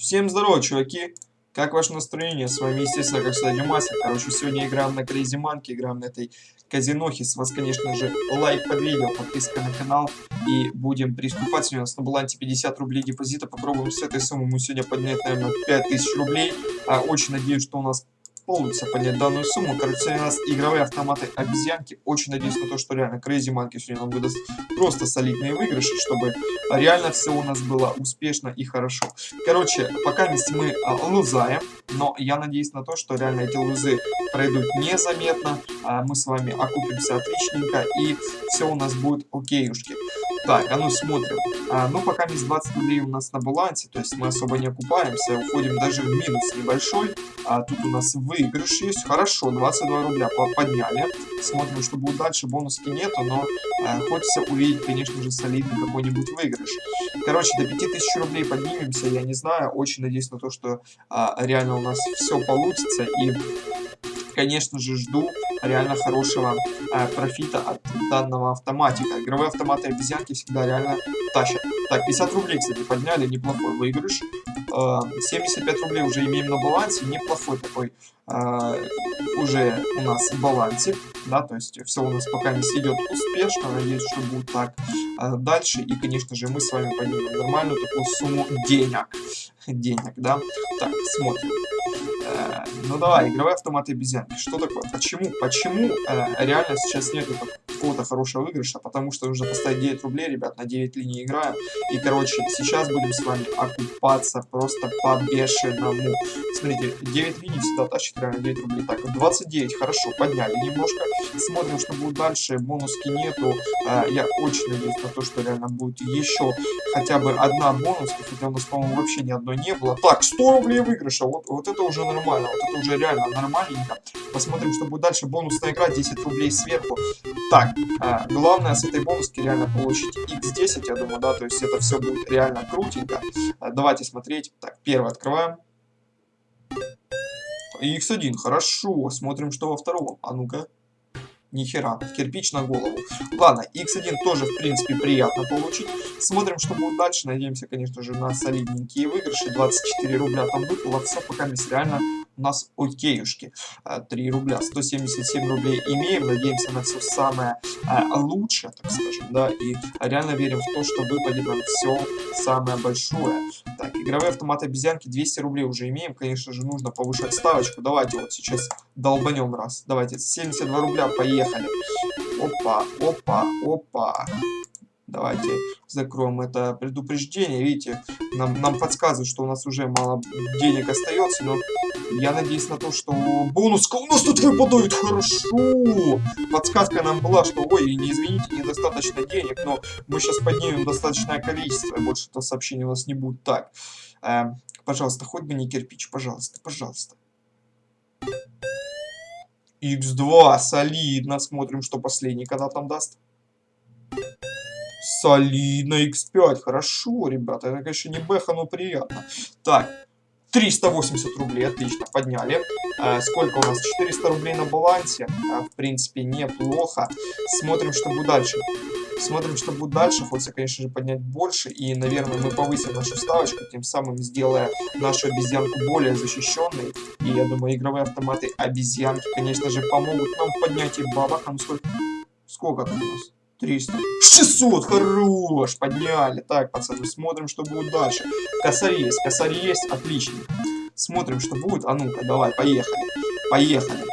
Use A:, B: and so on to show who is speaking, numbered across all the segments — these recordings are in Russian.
A: Всем здорово, чуваки! Как ваше настроение? С вами, естественно, как всегда, Димасик. Короче, сегодня играем на Crazy Monkey, играем на этой казинохе. С вас, конечно же, лайк под видео, подписка на канал. И будем приступать. Сегодня у нас на балансе 50 рублей депозита. Попробуем с этой суммы мы сегодня поднять, наверное, 5000 рублей. А, очень надеюсь, что у нас получится поднять данную сумму. Короче, у нас игровые автоматы обезьянки. Очень надеюсь на то, что реально Crazy Monkey сегодня нам выдаст просто солидные выигрыши, чтобы реально все у нас было успешно и хорошо. Короче, пока мы а, лузаем, но я надеюсь на то, что реально эти лузы пройдут незаметно. А, мы с вами окупимся отличненько и все у нас будет окейушки. Так, а ну смотрим. А, ну, пока есть 20 рублей у нас на балансе, то есть мы особо не окупаемся, уходим даже в минус небольшой. А тут у нас выигрыш есть. Хорошо, 22 рубля подняли. Смотрим, что будет дальше. Бонуски нету, но а, хочется увидеть, конечно же, солидный какой-нибудь выигрыш. Короче, до 5000 рублей поднимемся, я не знаю. Очень надеюсь на то, что а, реально у нас все получится. И конечно же, жду реально хорошего э, профита от данного автоматика. Игровые автоматы обезьянки всегда реально тащат. Так, 50 рублей, кстати, подняли, неплохой выигрыш. Э, 75 рублей уже имеем на балансе, неплохой такой э, уже у нас балансик, да, то есть все у нас пока не идет успешно, надеюсь, что будет так э, дальше, и, конечно же, мы с вами поднимем нормальную такую сумму денег, денег, да. Так, смотрим. Э, ну давай, игровые автоматы обезьянки. Что такое? Почему? Почему э, реально сейчас нету какого-то хорошего выигрыша? Потому что нужно поставить 9 рублей, ребят, на 9 линий играем. И, короче, сейчас будем с вами окупаться просто по-бешеному. Смотрите, 9 линий всегда тащит реально 9 рублей. Так, 29, хорошо, подняли немножко. Смотрим, что будет дальше. Бонуски нету. Э, я очень надеюсь на то, что реально будет еще хотя бы одна бонуска, хотя у нас, по-моему, вообще ни одной не было. Так, 100 рублей выигрыша. Вот, вот это уже нормально. Вот это уже реально нормальненько. Посмотрим, что будет дальше. Бонусная игра, 10 рублей сверху. Так, а, главное с этой бонуски реально получить x10, я думаю, да, то есть это все будет реально крутенько. А, давайте смотреть. Так, первый открываем. X1, хорошо. Смотрим, что во втором. А ну-ка. Нихера, кирпич на голову. Ладно, x1 тоже, в принципе, приятно получить. Смотрим, что будет дальше. Надеемся, конечно же, на солидненькие выигрыши. 24 рубля там выпало. Все пока реально у нас окейушки. 3 а, рубля, 177 рублей имеем. Надеемся на все самое а, лучшее, так скажем, да. И реально верим в то, что выпадет нам все самое большое. Так, игровые автоматы обезьянки 200 рублей уже имеем. Конечно же, нужно повышать ставочку. Давайте вот сейчас долбанем раз. Давайте, 72 рубля, поехали. Опа, опа, опа. Давайте закроем это предупреждение. Видите, нам, нам подсказывают, что у нас уже мало денег остается, но я надеюсь на то, что бонуска у нас тут выпадает хорошо. Подсказка нам была, что, ой, не извините, недостаточно денег, но мы сейчас поднимем достаточное количество, и больше это сообщение у нас не будет. Так, э, пожалуйста, хоть бы не кирпич, пожалуйста, пожалуйста. X2, солидно. Смотрим, что последний когда там даст. Солидно, x5. Хорошо, ребята. Это, конечно, не бэха, но приятно. Так, 380 рублей, отлично, подняли. А, сколько у нас? 400 рублей на балансе. А, в принципе, неплохо. Смотрим, что будет дальше. Смотрим, что будет дальше. Хочется, конечно же, поднять больше. И, наверное, мы повысим нашу ставочку, тем самым сделая нашу обезьянку более защищенной. И, я думаю, игровые автоматы обезьянки, конечно же, помогут нам поднять и бабах. А ну сколько? Сколько тут у нас? 300. 600, хорош, подняли. Так, пацаны, смотрим, что будет дальше. Косарь есть, косарь есть, отлично. Смотрим, что будет. А ну-ка, давай, поехали. Поехали.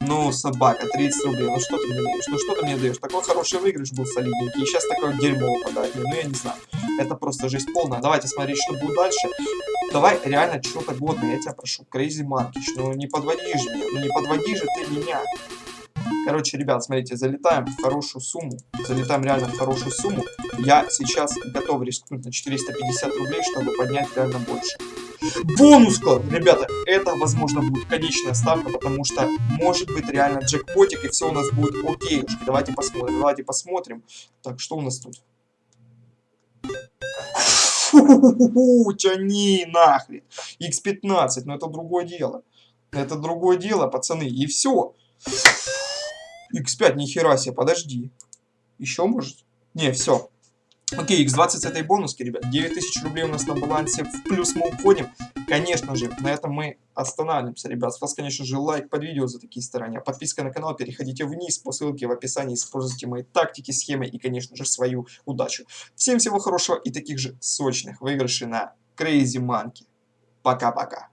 A: Ну, собака, 30 рублей. Ну что ты мне даешь? Ну что ты мне даешь? Такой хороший выигрыш был солидненький. И сейчас такое дерьмо выпадает. Ну я не знаю. Это просто жесть полная. Давайте смотреть, что будет дальше. Давай реально что-то годное, я тебя прошу. Crazy Markish. Ну не подводи же меня. Ну не подводи же ты меня. Короче, ребят, смотрите, залетаем в хорошую сумму. Залетаем реально в хорошую сумму. Я сейчас готов рискнуть на 450 рублей, чтобы поднять реально больше. Бонуска! Ребята, это, возможно, будет конечная ставка, потому что может быть реально джекпотик, и все у нас будет окей. Давайте посмотрим, давайте посмотрим. Так, что у нас тут? Тяни нахрен. X15, но это другое дело. Это другое дело, пацаны. И все. X5, нихера себе, подожди. Еще может? Не, все. Окей, x20 с этой бонуски, ребят. 9000 рублей у нас на балансе. В плюс мы уходим. Конечно же, на этом мы останавливаемся, ребят. С вас, конечно же, лайк под видео за такие старания. Подписка на канал, переходите вниз по ссылке в описании. Используйте мои тактики, схемы и, конечно же, свою удачу. Всем всего хорошего и таких же сочных выигрышей на Crazy Monkey. Пока-пока.